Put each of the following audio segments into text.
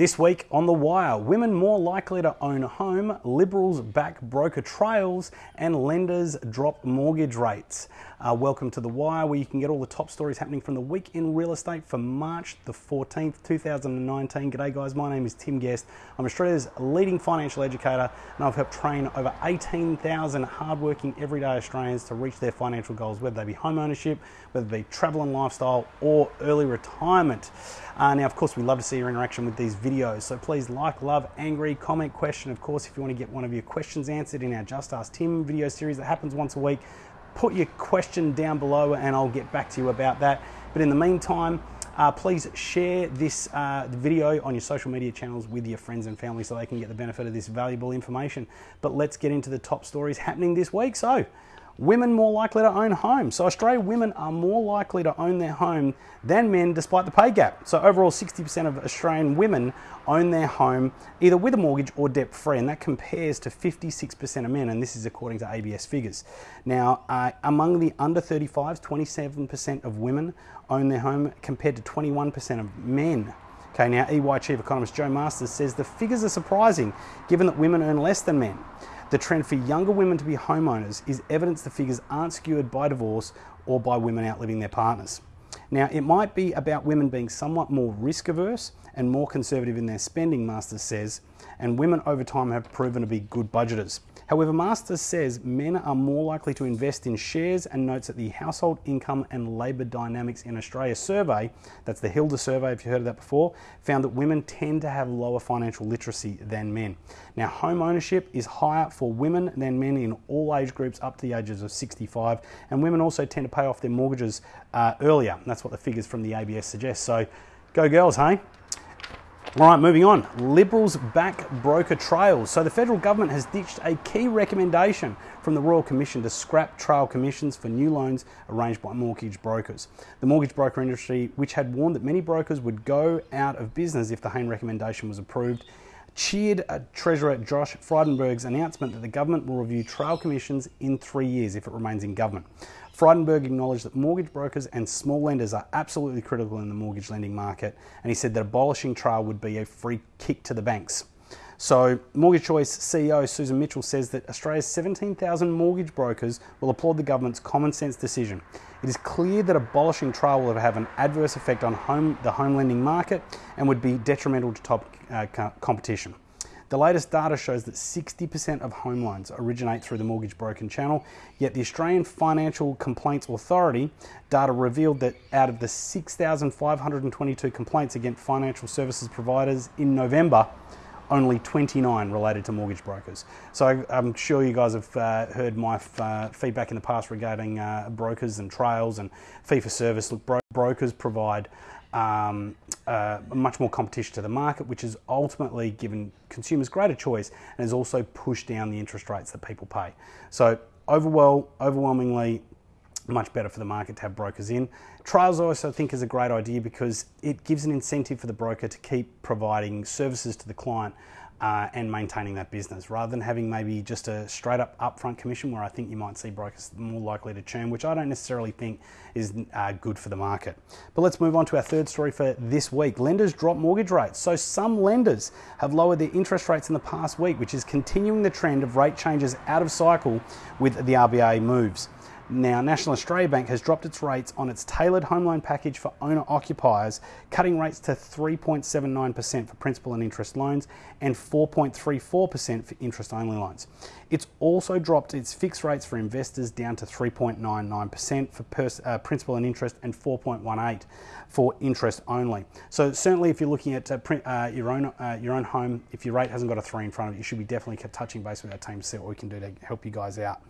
This week on The Wire, women more likely to own a home, Liberals back broker trails, and lenders drop mortgage rates. Uh, welcome to The Wire, where you can get all the top stories happening from the week in real estate for March the 14th, 2019. G'day, guys. My name is Tim Guest. I'm Australia's leading financial educator, and I've helped train over 18,000 hardworking, everyday Australians to reach their financial goals, whether they be home ownership, whether it be travel and lifestyle, or early retirement. Uh, now, of course, we love to see your interaction with these videos. So please like, love, angry, comment, question. Of course, if you want to get one of your questions answered in our Just Ask Tim video series that happens once a week, put your question down below and I'll get back to you about that. But in the meantime, uh, please share this uh, video on your social media channels with your friends and family so they can get the benefit of this valuable information. But let's get into the top stories happening this week. So, Women more likely to own homes. So Australian women are more likely to own their home than men despite the pay gap. So overall 60% of Australian women own their home either with a mortgage or debt free and that compares to 56% of men and this is according to ABS figures. Now uh, among the under 35s 27% of women own their home compared to 21% of men. Okay, now EY Chief Economist Jo Masters says the figures are surprising given that women earn less than men. The trend for younger women to be homeowners is evidence the figures aren't skewed by divorce or by women outliving their partners. Now, it might be about women being somewhat more risk averse and more conservative in their spending, Masters says, and women over time have proven to be good budgeters. However, Masters says men are more likely to invest in shares and notes that the Household Income and Labour Dynamics in Australia survey, that's the HILDA survey if you heard of that before, found that women tend to have lower financial literacy than men. Now, home ownership is higher for women than men in all age groups up to the ages of 65, and women also tend to pay off their mortgages uh, earlier. That's what the figures from the ABS suggest. So, go girls, hey? All right, moving on. Liberals back broker trails. So the federal government has ditched a key recommendation from the Royal Commission to scrap trail commissions for new loans arranged by mortgage brokers. The mortgage broker industry, which had warned that many brokers would go out of business if the Hayne recommendation was approved, cheered Treasurer Josh Frydenberg's announcement that the government will review trail commissions in three years if it remains in government. Frydenberg acknowledged that mortgage brokers and small lenders are absolutely critical in the mortgage lending market, and he said that abolishing trial would be a free kick to the banks. So, Mortgage Choice CEO Susan Mitchell says that Australia's 17,000 mortgage brokers will applaud the government's common sense decision. It is clear that abolishing trial will have an adverse effect on home, the home lending market and would be detrimental to top uh, competition. The latest data shows that 60% of home loans originate through the mortgage broken channel, yet the Australian Financial Complaints Authority data revealed that out of the 6,522 complaints against financial services providers in November, only 29 related to mortgage brokers. So I'm sure you guys have uh, heard my uh, feedback in the past regarding uh, brokers and trails and fee for service. Look, bro- brokers provide um, uh, much more competition to the market, which has ultimately given consumers greater choice and has also pushed down the interest rates that people pay. So, overwhel- overwhelmingly, much better for the market to have brokers in. Trails, I also think, is a great idea because it gives an incentive for the broker to keep providing services to the client uh, and maintaining that business rather than having maybe just a straight up upfront commission where I think you might see brokers more likely to churn, which I don't necessarily think is uh, good for the market. But let's move on to our third story for this week. Lenders drop mortgage rates. So some lenders have lowered their interest rates in the past week, which is continuing the trend of rate changes out of cycle with the RBA moves. Now, National Australia Bank has dropped its rates on its tailored home loan package for owner occupiers, cutting rates to 3.79% for principal and interest loans and 4.34% for interest only loans. It's also dropped its fixed rates for investors down to 3.99% for pers- uh, principal and interest and 4.18% for interest only. So certainly, if you're looking at uh, print, uh, your own uh, your own home, if your rate hasn't got a three in front of it, you should be definitely touching base with our team to see what we can do to help you guys out.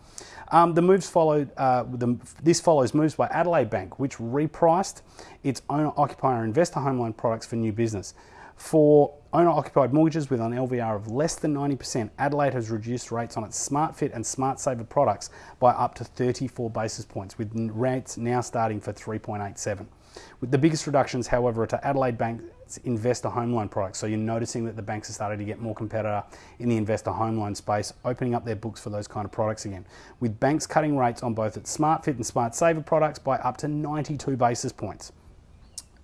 Um, the moves followed. Uh, the, this follows moves by Adelaide Bank, which repriced its owner occupier investor home loan products for new business. For owner occupied mortgages with an LVR of less than 90%, Adelaide has reduced rates on its SmartFit and SmartSaver products by up to 34 basis points, with rates now starting for 3.87. With the biggest reductions, however, are to Adelaide Bank's investor home loan products. So you're noticing that the banks are starting to get more competitor in the investor home loan space, opening up their books for those kind of products again. With banks cutting rates on both its SmartFit and SmartSaver products by up to 92 basis points.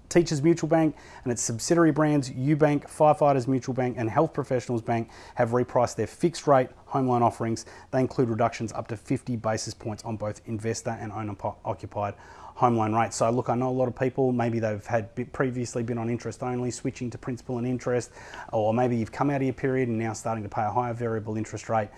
Teachers Mutual Bank and its subsidiary brands UniBank, Firefighters Mutual Bank, and Health Professionals Bank have repriced their fixed rate home loan offerings. They include reductions up to 50 basis points on both investor and owner occupied home loan rates. So, look, I know a lot of people, maybe they've had previously been on interest only, switching to principal and interest, or maybe you've come out of your period and now starting to pay a higher variable interest rate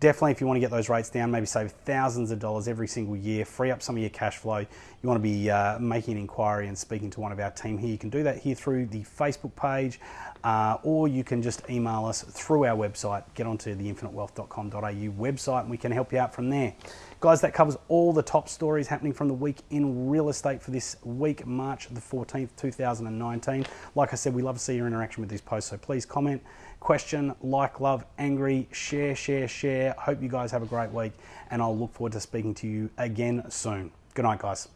definitely if you want to get those rates down, maybe save thousands of dollars every single year, free up some of your cash flow, you want to be uh, making an inquiry and speaking to one of our team here, you can do that here through the Facebook page, uh, or you can just email us through our website. Get onto the infinitewealth.com.au website and we can help you out from there. Guys, that covers all the top stories happening from the week in real estate for this week, March the 14th, 2019. Like I said, we love to see your interaction with these posts, so please comment, question, like, love, angry, share, share, share. Hope you guys have a great week, and I'll look forward to speaking to you again soon. Good night, guys.